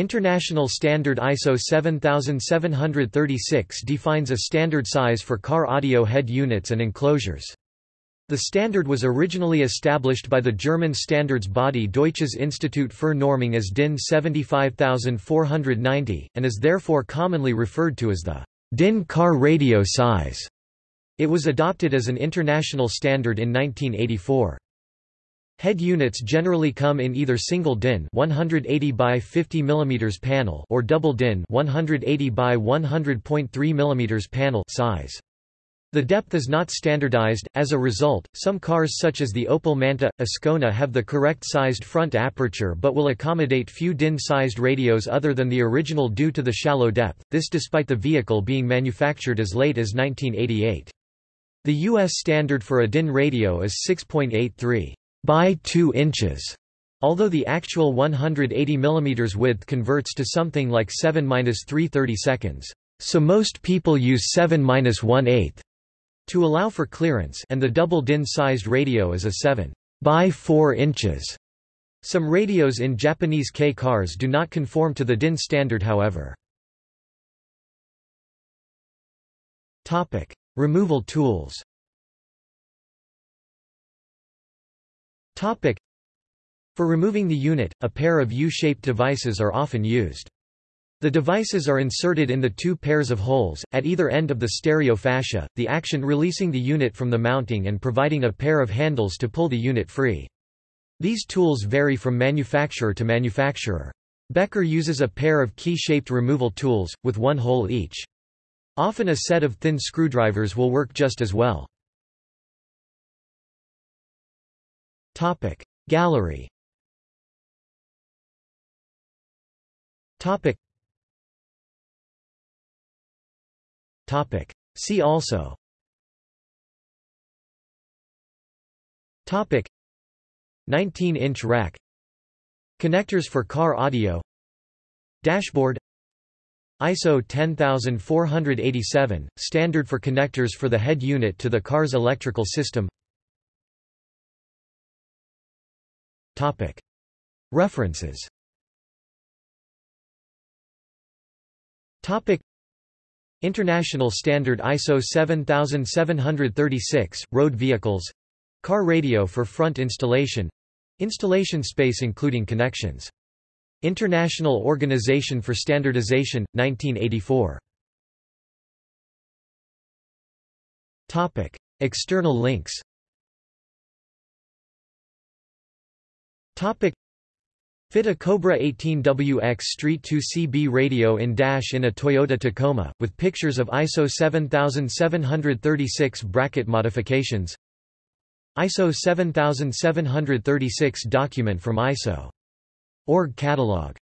International Standard ISO 7736 defines a standard size for car audio head units and enclosures. The standard was originally established by the German standards body Deutsches Institut für Normung as DIN 75490, and is therefore commonly referred to as the DIN car radio size. It was adopted as an international standard in 1984. Head units generally come in either single DIN 180 by 50 mm panel or double DIN 180 by 100.3 mm panel size. The depth is not standardized, as a result, some cars such as the Opel Manta, Ascona have the correct sized front aperture but will accommodate few DIN-sized radios other than the original due to the shallow depth, this despite the vehicle being manufactured as late as 1988. The U.S. standard for a DIN radio is 6.83 by 2 inches, although the actual 180 mm width converts to something like 7-330 seconds. So most people use 7-1/8 to allow for clearance and the double DIN-sized radio is a 7 by 4 inches. Some radios in Japanese K cars do not conform to the DIN standard however. Topic: Removal tools. Topic. For removing the unit, a pair of U-shaped devices are often used. The devices are inserted in the two pairs of holes, at either end of the stereo fascia, the action releasing the unit from the mounting and providing a pair of handles to pull the unit free. These tools vary from manufacturer to manufacturer. Becker uses a pair of key-shaped removal tools, with one hole each. Often a set of thin screwdrivers will work just as well. Topic. Gallery. Topic. Topic. See also. Topic. 19-inch rack. Connectors for car audio. Dashboard. ISO 10487, standard for connectors for the head unit to the car's electrical system References. International Standard ISO 7736, road vehicles. Car radio for front installation. Installation space including connections. International Organization for Standardization, 1984. External links Topic Fit a Cobra 18WX Street 2 CB radio in dash in a Toyota Tacoma, with pictures of ISO 7736 bracket modifications ISO 7736 document from ISO. Org catalog